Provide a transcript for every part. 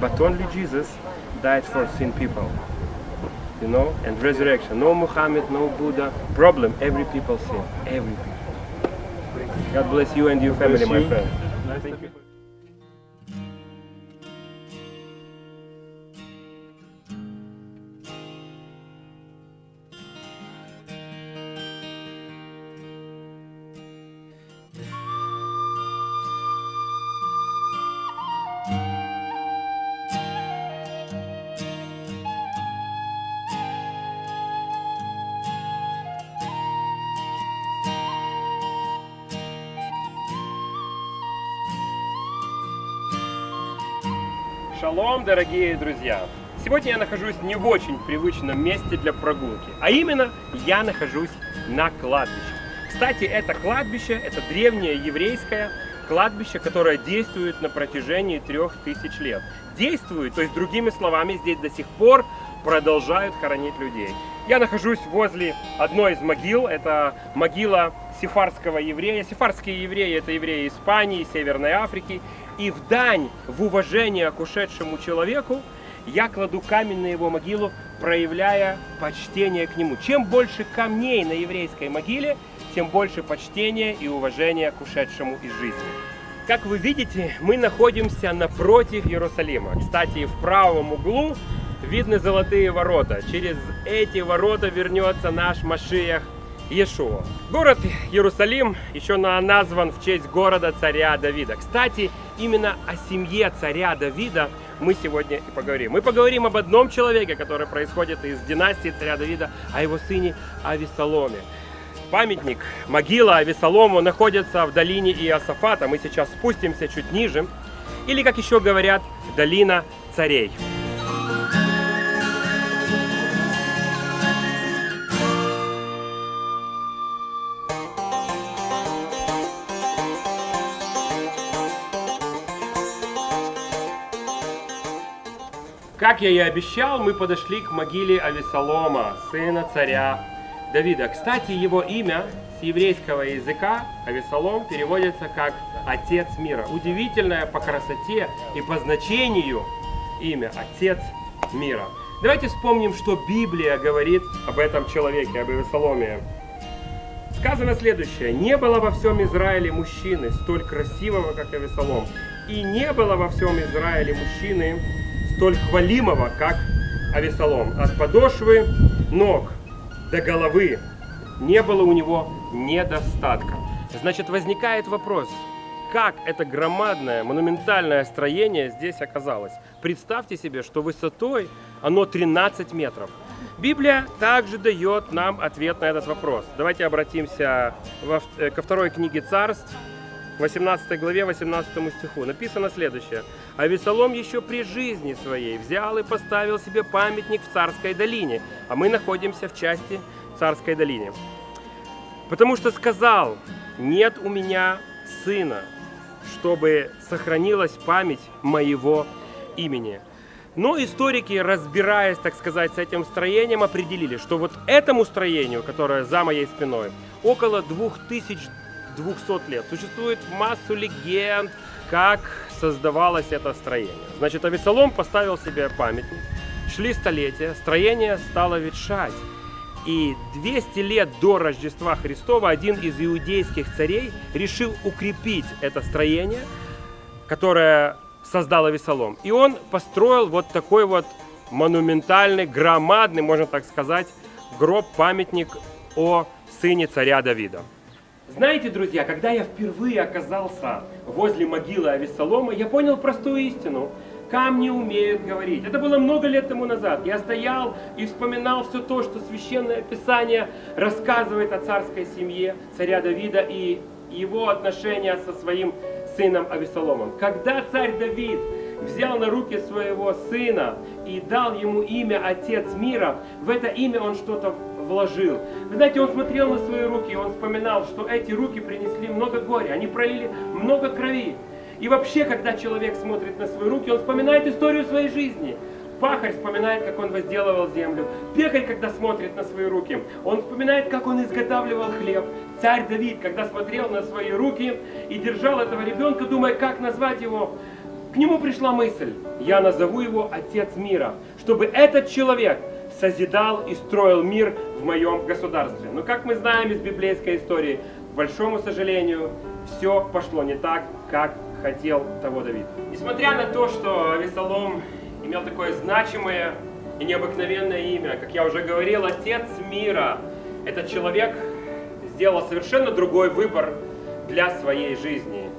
but only Jesus died for sin people. You know, and resurrection. No Muhammad, no Buddha. Problem, every people sin. Every people. God bless you and your family, my friend. Thank you. Шалом, дорогие друзья! Сегодня я нахожусь не в очень привычном месте для прогулки, а именно я нахожусь на кладбище. Кстати, это кладбище, это древнее еврейское кладбище, которое действует на протяжении трех тысяч лет. Действует, то есть другими словами, здесь до сих пор продолжают хоронить людей. Я нахожусь возле одной из могил, это могила сефарского еврея. Сефарские евреи это евреи Испании, Северной Африки. И в дань, в уважение к ушедшему человеку, я кладу камень на его могилу, проявляя почтение к нему. Чем больше камней на еврейской могиле, тем больше почтения и уважения к ушедшему из жизни. Как вы видите, мы находимся напротив Иерусалима. Кстати, в правом углу видны золотые ворота. Через эти ворота вернется наш Машиях Иешуа. Город Иерусалим еще на- назван в честь города царя Давида. Кстати, именно о семье царя Давида мы сегодня и поговорим. Мы поговорим об одном человеке, который происходит из династии царя Давида, о его сыне Авесоломе. Памятник, могила Авесолому находится в долине Иосафата. Мы сейчас спустимся чуть ниже. Или, как еще говорят, долина царей. Как я и обещал, мы подошли к могиле Авесолома, сына царя Давида. Кстати, его имя с еврейского языка Авесолом переводится как «Отец мира». Удивительное по красоте и по значению имя «Отец мира». Давайте вспомним, что Библия говорит об этом человеке, об Авесоломе. Сказано следующее. «Не было во всем Израиле мужчины столь красивого, как Авесолом, и не было во всем Израиле мужчины столь хвалимого, как Авесолом. От подошвы ног до головы не было у него недостатка». Значит, возникает вопрос, как это громадное, монументальное строение здесь оказалось? Представьте себе, что высотой оно 13 метров. Библия также дает нам ответ на этот вопрос. Давайте обратимся во э, ко второй книге царств, 18 главе, 18 стиху. Написано следующее. «А Весолом еще при жизни своей взял и поставил себе памятник в Царской долине». А мы находимся в части Царской долине. «Потому что сказал, нет у меня сына, чтобы сохранилась память моего имени». Но историки, разбираясь, так сказать, с этим строением, определили, что вот этому строению, которое за моей спиной, около 2200 лет. Существует массу легенд, как создавалось это строение. Значит, Авесолом поставил себе памятник, шли столетия, строение стало ветшать. И 200 лет до Рождества Христова один из иудейских царей решил укрепить это строение, которое создал Авесолом. И он построил вот такой вот монументальный, громадный, можно так сказать, гроб-памятник о сыне царя Давида. Знаете, друзья, когда я впервые оказался возле могилы Авесолома, я понял простую истину. Камни умеют говорить. Это было много лет тому назад. Я стоял и вспоминал все то, что Священное Писание рассказывает о царской семье царя Давида и его отношения со своим сыном Авесоломом. Когда царь Давид взял на руки своего сына и дал ему имя Отец мира, в это имя он что-то вложил. Вы знаете, он смотрел на свои руки, и он вспоминал, что эти руки принесли много горя, они пролили много крови. И вообще, когда человек смотрит на свои руки, он вспоминает историю своей жизни. Пахарь вспоминает, как он возделывал землю. Пекарь, когда смотрит на свои руки, он вспоминает, как он изготавливал хлеб. Царь Давид, когда смотрел на свои руки и держал этого ребенка, думая, как назвать его, к нему пришла мысль, я назову его Отец мира, чтобы этот человек созидал и строил мир в моем государстве. Но как мы знаем из библейской истории, к большому сожалению, все пошло не так, как хотел того Давид. Несмотря на то, что Авесолом имел такое значимое и необыкновенное имя, как я уже говорил, Отец мира, этот человек сделал совершенно другой выбор для своей жизни.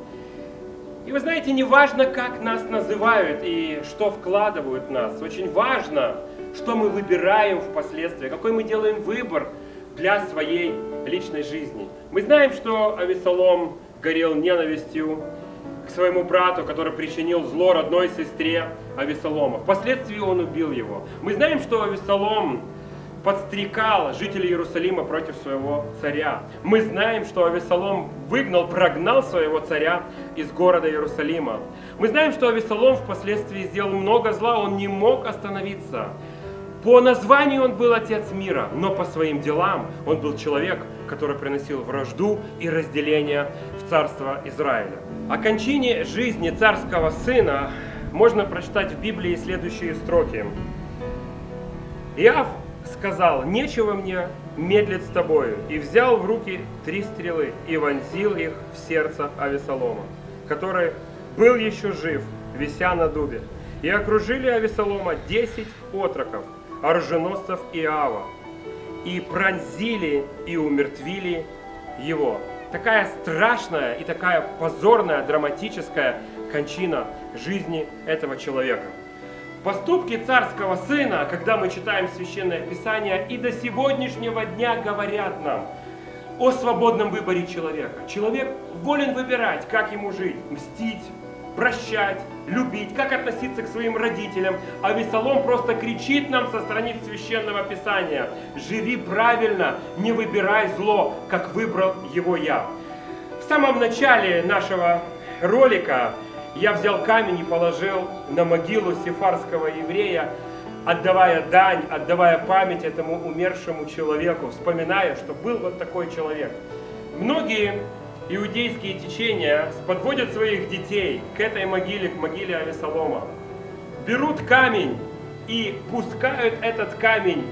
И вы знаете, не важно, как нас называют и что вкладывают в нас. Очень важно, что мы выбираем впоследствии, какой мы делаем выбор для своей личной жизни. Мы знаем, что Авесолом горел ненавистью к своему брату, который причинил зло родной сестре Авесолома. Впоследствии он убил его. Мы знаем, что Авесолом подстрекал жителей Иерусалима против своего царя. Мы знаем, что Авесолом выгнал, прогнал своего царя из города Иерусалима. Мы знаем, что Авесолом впоследствии сделал много зла, он не мог остановиться. По названию он был отец мира, но по своим делам он был человек, который приносил вражду и разделение в царство Израиля. О кончине жизни царского сына можно прочитать в Библии следующие строки. Иав сказал, нечего мне медлить с тобою, и взял в руки три стрелы и вонзил их в сердце Авесолома, который был еще жив, вися на дубе. И окружили Авесолома десять отроков, оруженосцев Иава, и пронзили и умертвили его. Такая страшная и такая позорная, драматическая кончина жизни этого человека. Поступки царского сына, когда мы читаем Священное Писание, и до сегодняшнего дня говорят нам о свободном выборе человека. Человек волен выбирать, как ему жить, мстить, прощать, любить, как относиться к своим родителям. А Весолом просто кричит нам со страниц Священного Писания. Живи правильно, не выбирай зло, как выбрал его я. В самом начале нашего ролика я взял камень и положил на могилу сефарского еврея, отдавая дань, отдавая память этому умершему человеку, вспоминая, что был вот такой человек. Многие иудейские течения подводят своих детей к этой могиле, к могиле Авесолома. Берут камень и пускают этот камень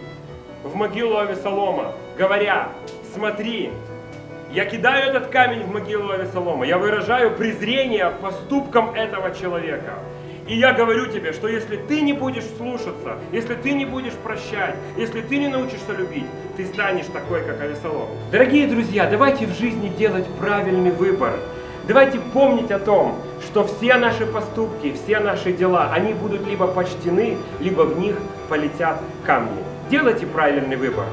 в могилу Авесолома, говоря, смотри, я кидаю этот камень в могилу Авесолома. Я выражаю презрение поступкам этого человека. И я говорю тебе, что если ты не будешь слушаться, если ты не будешь прощать, если ты не научишься любить, ты станешь такой, как Авесолом. Дорогие друзья, давайте в жизни делать правильный выбор. Давайте помнить о том, что все наши поступки, все наши дела, они будут либо почтены, либо в них полетят камни. Делайте правильный выбор.